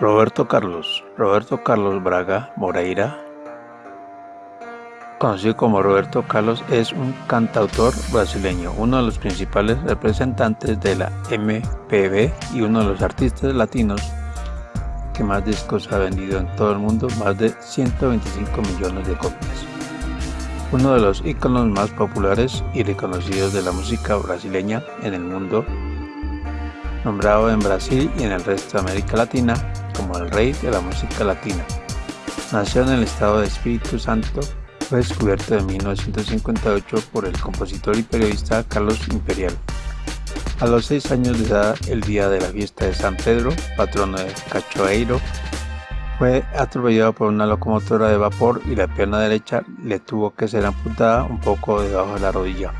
Roberto Carlos Roberto Carlos Braga Moreira, conocido como Roberto Carlos, es un cantautor brasileño, uno de los principales representantes de la MPB y uno de los artistas latinos que más discos ha vendido en todo el mundo, más de 125 millones de copias. Uno de los íconos más populares y reconocidos de la música brasileña en el mundo, nombrado en Brasil y en el resto de América Latina el rey de la música latina. Nació en el estado de Espíritu Santo, fue descubierto en 1958 por el compositor y periodista Carlos Imperial. A los seis años de edad, el día de la fiesta de San Pedro, patrono de Cachoeiro, fue atropellado por una locomotora de vapor y la pierna derecha le tuvo que ser amputada un poco debajo de la rodilla.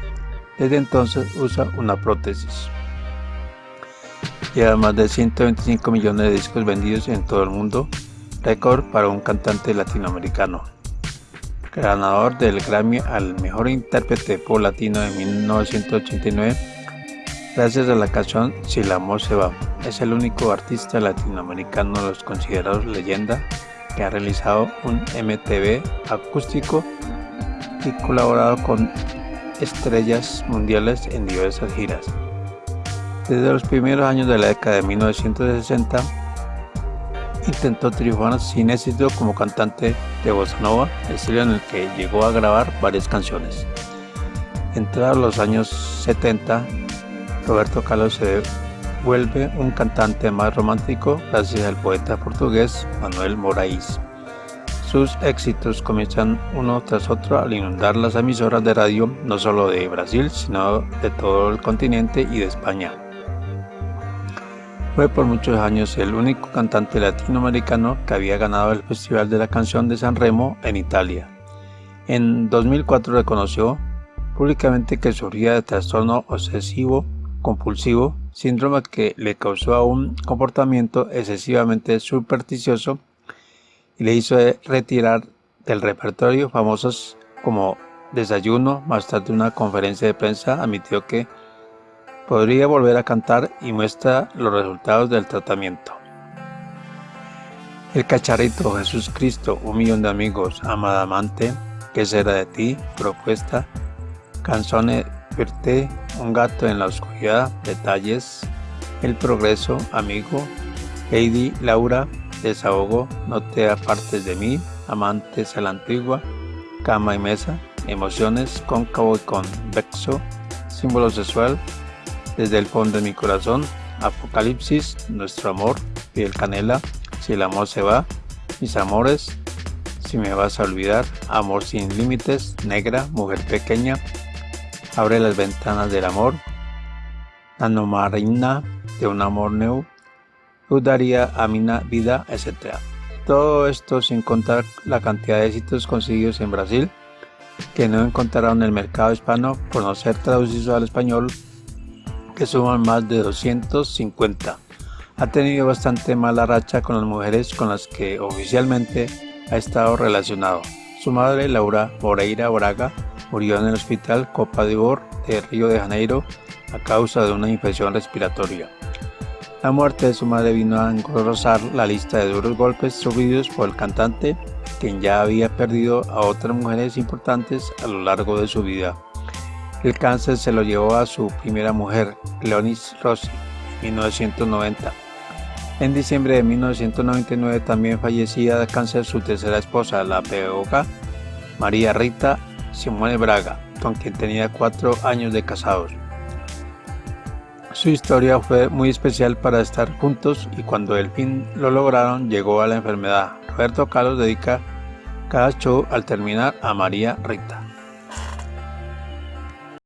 Desde entonces usa una prótesis. Lleva más de 125 millones de discos vendidos en todo el mundo, récord para un cantante latinoamericano. Ganador del Grammy al Mejor Intérprete Pop Latino en 1989, gracias a la canción Si la amor se va. Es el único artista latinoamericano de los considerados leyenda que ha realizado un MTV acústico y colaborado con estrellas mundiales en diversas giras. Desde los primeros años de la década de 1960, intentó triunfar sin éxito como cantante de bossa nova, estilo en el que llegó a grabar varias canciones. Entrados los años 70, Roberto Carlos se vuelve un cantante más romántico gracias al poeta portugués Manuel Moraes. Sus éxitos comienzan uno tras otro al inundar las emisoras de radio no solo de Brasil, sino de todo el continente y de España. Fue por muchos años el único cantante latinoamericano que había ganado el Festival de la Canción de San Remo en Italia. En 2004 reconoció públicamente que sufría de trastorno obsesivo compulsivo, síndrome que le causó un comportamiento excesivamente supersticioso y le hizo retirar del repertorio famosos como Desayuno, más tarde una conferencia de prensa admitió que podría volver a cantar y muestra los resultados del tratamiento. El cacharrito, Jesús Cristo, un millón de amigos, amada amante, ¿qué será de ti? Propuesta, canzone verte, un gato en la oscuridad, detalles, el progreso, amigo, Heidi, Laura, desahogo, no te apartes de mí, amantes a la antigua, cama y mesa, emociones, cóncavo y convexo, símbolo sexual, desde el fondo de mi corazón, Apocalipsis, nuestro amor, piel canela, si el amor se va, mis amores, si me vas a olvidar, amor sin límites, negra, mujer pequeña, abre las ventanas del amor, anomarina de un amor nuevo, dudaría a mi vida, etc. Todo esto sin contar la cantidad de éxitos conseguidos en Brasil, que no encontraron en el mercado hispano por no ser traducidos al español que suman más de 250. Ha tenido bastante mala racha con las mujeres con las que oficialmente ha estado relacionado. Su madre, Laura Moreira Braga, murió en el hospital Copa de Bor de Río de Janeiro a causa de una infección respiratoria. La muerte de su madre vino a engrosar la lista de duros golpes sufridos por el cantante, quien ya había perdido a otras mujeres importantes a lo largo de su vida. El cáncer se lo llevó a su primera mujer, Leonis Rossi, en 1990. En diciembre de 1999 también fallecía de cáncer su tercera esposa, la pedagoga María Rita Simone Braga, con quien tenía cuatro años de casados. Su historia fue muy especial para estar juntos y cuando el fin lo lograron llegó a la enfermedad. Roberto Carlos dedica cada show al terminar a María Rita.